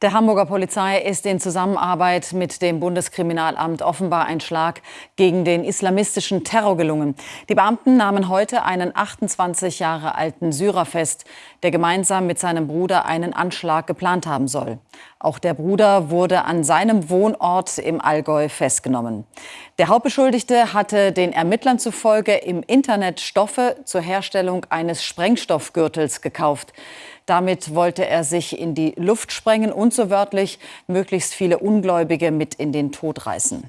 Der Hamburger Polizei ist in Zusammenarbeit mit dem Bundeskriminalamt offenbar ein Schlag gegen den islamistischen Terror gelungen. Die Beamten nahmen heute einen 28 Jahre alten Syrer fest, der gemeinsam mit seinem Bruder einen Anschlag geplant haben soll. Auch der Bruder wurde an seinem Wohnort im Allgäu festgenommen. Der Hauptbeschuldigte hatte den Ermittlern zufolge im Internet Stoffe zur Herstellung eines Sprengstoffgürtels gekauft. Damit wollte er sich in die Luft sprengen und so wörtlich möglichst viele Ungläubige mit in den Tod reißen.